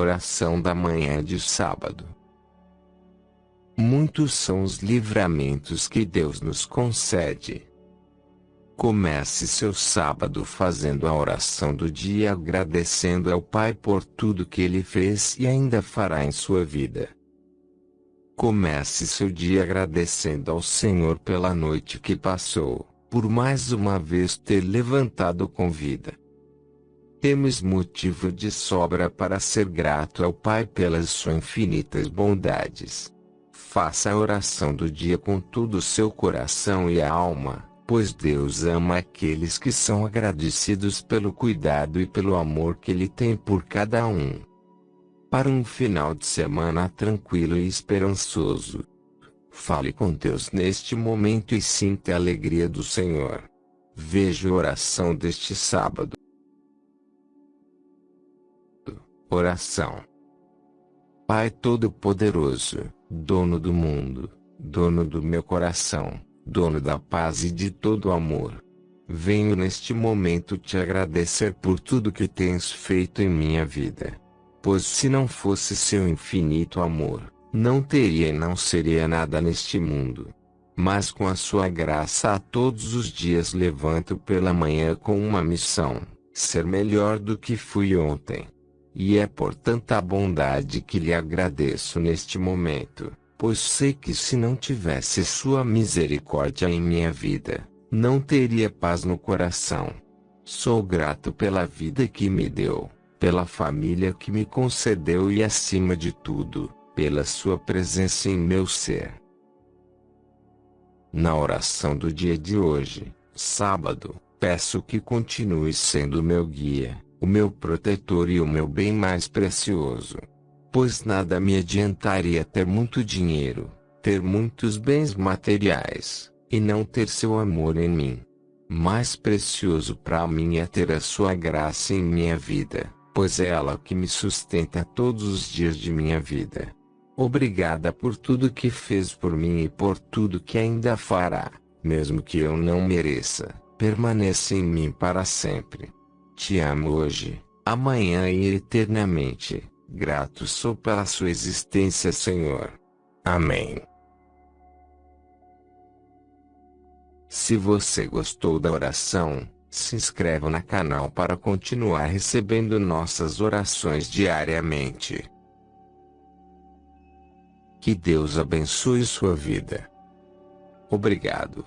Oração da manhã de sábado. Muitos são os livramentos que Deus nos concede. Comece seu sábado fazendo a oração do dia agradecendo ao Pai por tudo que Ele fez e ainda fará em sua vida. Comece seu dia agradecendo ao Senhor pela noite que passou, por mais uma vez ter levantado com vida. Temos motivo de sobra para ser grato ao Pai pelas suas infinitas bondades. Faça a oração do dia com todo o seu coração e alma, pois Deus ama aqueles que são agradecidos pelo cuidado e pelo amor que Ele tem por cada um. Para um final de semana tranquilo e esperançoso, fale com Deus neste momento e sinta a alegria do Senhor. Veja a oração deste sábado. Oração Pai Todo-Poderoso, dono do mundo, dono do meu coração, dono da paz e de todo o amor. Venho neste momento te agradecer por tudo que tens feito em minha vida. Pois se não fosse seu infinito amor, não teria e não seria nada neste mundo. Mas com a sua graça a todos os dias levanto pela manhã com uma missão, ser melhor do que fui ontem. E é por tanta bondade que lhe agradeço neste momento, pois sei que se não tivesse sua misericórdia em minha vida, não teria paz no coração. Sou grato pela vida que me deu, pela família que me concedeu e acima de tudo, pela sua presença em meu ser. Na oração do dia de hoje, sábado, peço que continue sendo meu guia o meu protetor e o meu bem mais precioso. Pois nada me adiantaria ter muito dinheiro, ter muitos bens materiais, e não ter seu amor em mim. Mais precioso para mim é ter a sua graça em minha vida, pois é ela que me sustenta todos os dias de minha vida. Obrigada por tudo que fez por mim e por tudo que ainda fará, mesmo que eu não mereça, permaneça em mim para sempre. Te amo hoje, amanhã e eternamente. Grato sou pela sua existência, Senhor. Amém. Se você gostou da oração, se inscreva no canal para continuar recebendo nossas orações diariamente. Que Deus abençoe sua vida. Obrigado.